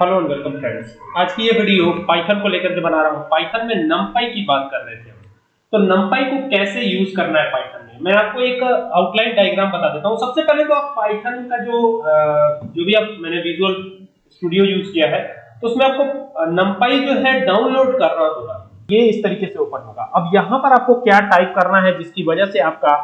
Hello and welcome friends आज की ये वीडियो पाइथन को लेकर के बना रहा हूँ। पाइथन में नमपाई की बात कर रहे थे हम। तो नमपाई को कैसे यूज़ करना है पाइथन में? मैं आपको एक आउटलाइन डायग्राम बता देता हूँ। सबसे पहले तो आप पाइथन का जो जो भी आप, मैंने विजुअल स्टूडियो यूज़ किया है तो उसमें आपको नमपाई जो है डाउनलोड करना होगा। ये इस तरीके से ओपन होगा। अब यहाँ पर आपको क्या टाइप करना है, जिसकी वजह से आपका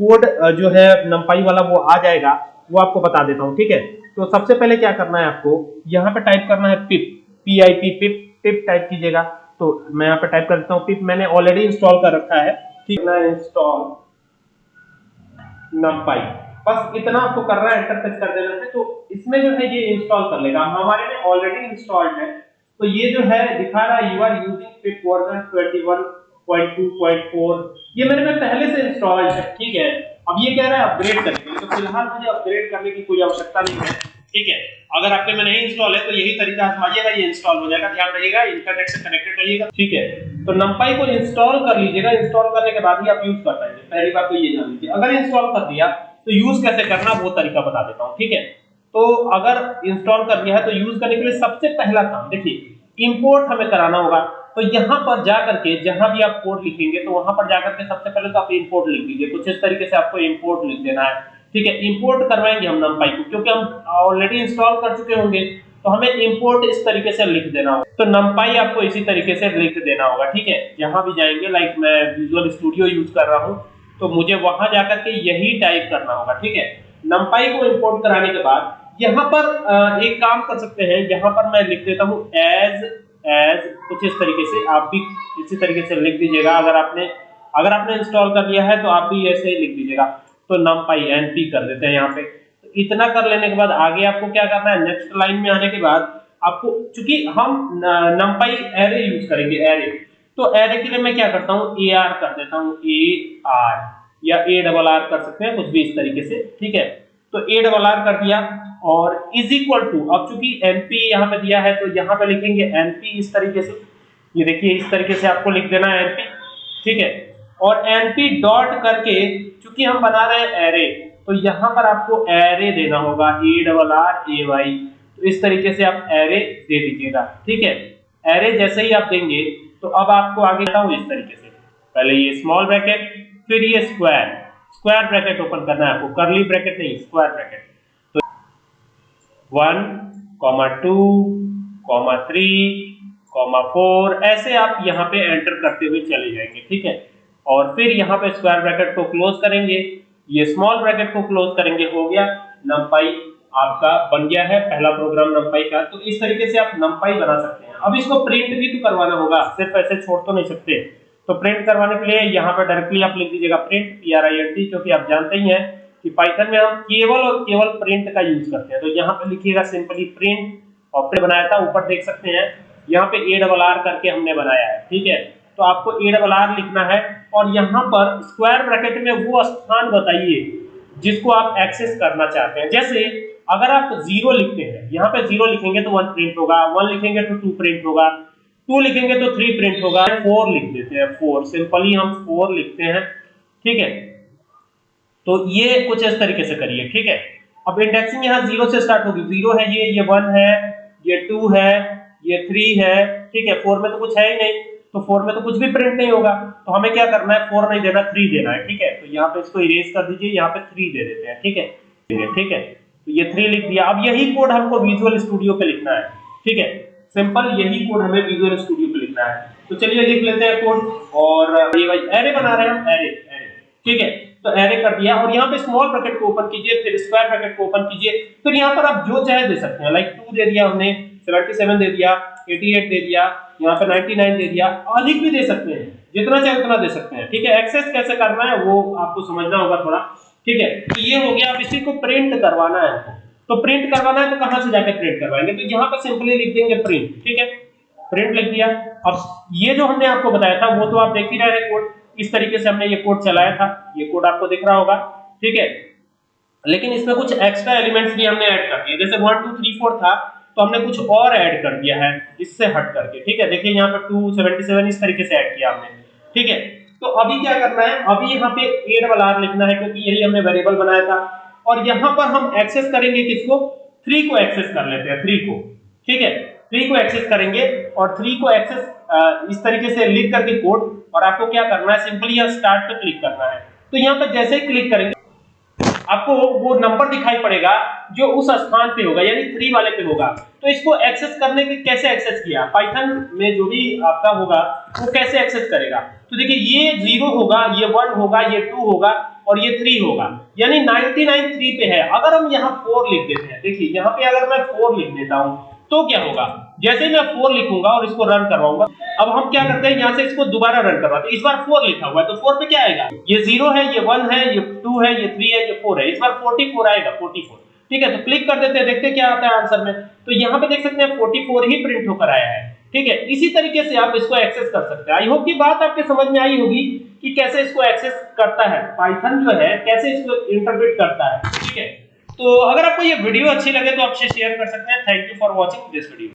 कोड जो है नमपाई वाला वो आ जाएगा। वो आपको बता देता हूँ, ठीक है? तो सबसे पहले क्या करना है आपको, यहाँ पे टाइप करना है pip P I P pip pip type कीजिएगा। तो मैं यहाँ पे टाइप कर देता हूँ पिप मैंने ऑलरेडी इंस्टॉल कर रखा है। ठीक है? इंस्टॉल नमपाई बस इतना आपको करना है एंटर प्रेस कर देना है तो इसमें जो है ये इंस्टॉल कर लेगा। हमारे में ऑलरेडी इंस्टॉल्ड है। तो ये जो है, दिखा रहा है you are using pip version 21.2.4 ये मेरे में पहले से इंस्टॉल्ड है, ठीक है? अब ये कह रहा है अपग्रेड करने तो फ़िलहाल मुझे अपग्रेड करने की कोई आवश्यकता नहीं है। ठीक है? अगर आपके में नहीं इंस्टॉल है तो यही तरीका आजमाइएगा, ये इंस्टॉल हो जाएगा। ध्यान रखिएगा इंटरनेट से कनेक्टेड रहिएगा। ठीक है? तो नंपाई को इंस्टॉल कर लीजिएगा। इंस्टॉल करने के बाद ही आप यूज़ कर पाएँगे। पहली बात तो ये जान लीजिए। अगर इंस्टॉल कर दिया तो यूज़ कैसे करना, वो तरीका बता देता हूँ। ठीक है? तो अगर इंस्टॉल कर दिया है तो यूज़ करने के लिए सबसे पहला काम, देखिए इंपोर्ट हमें कराना होगा। तो यहाँ पर जाकर के जहाँ भी आप कोड लिखेंगे तो वहाँ पर जाकर के सबसे पहले तो आप इंपोर्ट लिख दीजिए। कुछ इस तरीके से आपको इंपोर्ट लिख देना है। ठीक है इंपोर्ट करवाएँगे हम नमपाई को, क्योंकि हम ऑलरेडी इंस्टॉल कर चुके होंगे तो हमें इंपोर्ट इस तरीके से लिख देना होगा। तो नमपाई आपको इसी तरीके से लिख देना होगा, ठीक है? जहाँ भी जाएँगे लाइक मैं विजुअल स्टूडियो यूज़ कर रहा हूँ तो मुझे वहाँ जाकर के यही टाइप करना होगा, ठीक है? नमपाई को इंपोर्ट कराने के बाद, यहाँ पर एक काम कर सकते हैं, यहाँ पर मैं लिख देता हूँ एज एज कुछ इस तरीके से आप भी इसी तरीके से लिख दीजिएगा। अगर आपने अगर आपने इंस्टॉल कर लिया है तो आप भी ऐसे ही लिख दीजिएगा। तो नम पाई एन पी कर देते हैं यहाँ पे। तो इतना कर लेने के बाद आगे आपको क्या करना है? नेक्स्ट लाइन में आने के बाद आपको, चूँकि हम नमपाई एरे यूज़ करेंगे एरे तो एरे के लिए मैं क्या करता हूँ? ए आर कर देता हूँ। ए आर या ए डबल आर कर सकते हैं, कुछ भी इस तरीके से। ठीक है? तो ए डबल आर कर दिया और इज़ इक्वल टू अब चूँकि एनपी यहाँ पे दिया है तो यहाँ पे लिखेंगे एनपी इस तरीके से। ये देखिए, इस तरीके से आपको लिख देना है एनपी ठीक है? और एनपी डॉट करके, चूँकि हम बना रहे हैं एरे तो यहाँ पर आपको एरे देना होगा A double R A Y तो इस तरीके से आप एरे दे दीजिएगा, ठीक है? एरे जैसे ही आप देंगे तो अब आपको आगे बताऊँ इस तरीके से। पहले ये स्मॉल ब्रैकेट फिर ये स्क्वायर स्क्वायर ब्रैकेट ओपन करना है आपको। करली ब्रैकेट नहीं स्क्वायर ब्रैकेट तो one comma two comma three comma four ऐसे आप यहाँ पे एंटर करते हुए चले जाएँगे, ठीक है? और फिर यहाँ पे स्क्वायर ब्रैकेट को क्लोज करेंगे। ये स्मॉल ब्रैकेट को क्लोज करेंगे, हो गया। नमपाई आपका बन गया है, पहला प्रोग्राम नमपाई का। तो इस तरीके से आप नमपाई बना सकते हैं। अब इसको प्रिंट भी तो करवाना होगा, सिर्फ़ ऐसे छोड़ तो नहीं सकते। तो प्रिंट करवाने के लिए यहाँ पे डायरेक्टली आप लिख दीजिएगा print P R I N T क्योंकि आप जानते ही हैं कि पाइथन में हम केवल और केवल प्रिंट का यूज़ करते हैं। तो यहाँ पे लिखिएगा सिंपली प्रिंट और प्रिंट बनाया था, ऊपर देख सकते हैं। यहाँ पे ए डबल आर करके हमने बनाया है, ठीक है? तो आपको ए डबल आर लिखना है और यहाँ पर स्क्वायर ब्रैकेट में वो स्थान बताइए जिसको आप एक्सेस करना चाहते हैं। जैसे अगर आप ज़ीरो लिखते हैं, यहाँ पे ज़ीरो लिखेंगे तो वन प्रिंट होगा वन लिखेंगे तो टू प्रिंट होगा। टू लिखेंगे तो थ्री प्रिंट होगा फोर लिख देते हैं फोर सिंपली हम फोर लिखते हैं, ठीक है? तो ये कुछ इस तरीके से करिए, ठीक है? अब इंडेक्सिंग यहाँ ज़ीरो से स्टार्ट होगी ज़ीरो है ये ये वन है, ये टू है, ये थ्री है, ठीक है? फोर में तो कुछ है ही नहीं तो फोर में तो कुछ भी प्रिंट नहीं होगा तो हमें क्या करना है? फोर नहीं देना थ्री देना है, ठीक है? तो यहाँ पे इसको इरेज कर दीजिए, यहाँ पे थ्री दे देते हैं, ठीक है? ठीक है तो ये थ्री लिख दिया। अब यही कोड हमको विजुअल स्टूडियो पे लिखना है, ठीक है? सिंपल यही कोड हमें विजुअल स्टूडियो पे लिखना है। तो चलिए लिख लेते हैं कोड और ये भाई एरे बना रहे हैं एरे एरे ठीक है? तो एरे कर दिया और यहाँ पे स्मॉल ब्रैकेट को ओपन कीजिए, फिर स्क्वायर ब्रैकेट को ओपन कीजिए। फिर यहाँ पर आप जो चाहे दे सकते हैं लाइक टू दे दिया हमने 77 दे दिया 88 दे दिया, यहाँ पे 99 दे दिया, अधिक भी दे सकते हैं, जितना चाहे उतना दे सकते हैं। ठीक है? एक्सेस कैसे करना है वो आपको समझना होगा थोड़ा। ठीक है? तो ये हो गया, अब इसी को प्रिंट करवाना है तो प्रिंट करवाना है तो कहाँ से जाकर प्रिंट करवाएँगे? तो यहाँ पर सिंपली लिख देंगे प्रिंट ठीक है? प्रिंट लिख दिया। अब ये जो हमने आपको बताया था, वो तो आप देख ही रहे हैं कोड इस तरीके से हमने ये कोड चलाया था। ये कोड आपको दिख रहा होगा, ठीक है? लेकिन इसमें कुछ एक्स्ट्रा एलिमेंट्स भी हमने ऐड कर दिए। जैसे वन टू थ्री फोर था तो हमने कुछ और ऐड कर दिया है इससे हट करके, ठीक है? देखिए, यहाँ पर टू सेवेंटी सेवन इस तरीके से ऐड किया हमने, ठीक है? तो अभी क्या करना है? अभी यहाँ पे ए डबल आर लिखना है, क्योंकि यही हमने वेरिएबल बनाया था। और यहाँ पर हम एक्सेस करेंगे किसको? थ्री को एक्सेस कर लेते हैं थ्री को। ठीक है? थ्री को एक्सेस करेंगे और थ्री को एक्सेस इस तरीके से लिख करके कोड और आपको क्या करना है? सिंपली यहाँ स्टार्ट पे क्लिक करना है। तो यहाँ पर जैसे ही क्लिक करेंगे, आपको वो नंबर दिखाई पड़ेगा जो उस स्थान पे होगा, यानी थ्री वाले पे होगा। तो इसको एक्सेस करने के कैसे एक्सेस किया? पाइथन में जो भी आपका होगा, वो कैसे एक्सेस करेगा? तो देखिए, ये ज़ीरो होगा, ये वन होगा, ये टू होगा और ये थ्री होगा। यानी 99 थ्री पे है। अगर हम यहाँ फोर लिख देते हैं, देखिए, यहाँ पे अगर मैं फोर लिख देता हूँ तो क्या होगा? जैसे मैं फोर लिखूँगा और इसको रन करवाऊँगा, अब हम क्या करते हैं? यहाँ से इसको दोबारा रन करवाते हैं। इस बार फोर लिखा हुआ है तो फोर पे क्या आएगा? ये ज़ीरो है, ये वन है, ये टू है, ये थ्री है, ये फोर है। इस बार फोर्टी फोर आएगा फोर्टी फोर ठीक है तो क्लिक कर देते हैं, देखते क्या आता है आंसर में। तो यहाँ पे देख सकते हैं फोर्टी फोर ही प्रिंट होकर आया है। ठीक है, इसी तरीके से आप इसको एक्सेस कर सकते हैं। आई होप की बात आपके समझ में आई होगी कि कैसे इसको एक्सेस करता है। पाइथन जो है, कैसे इसको इंटरप्रेट करता है। ठीक है? तो अगर आपको ये वीडियो अच्छी लगे तो आपसे शेयर कर सकते हैं। Thank you for watching this video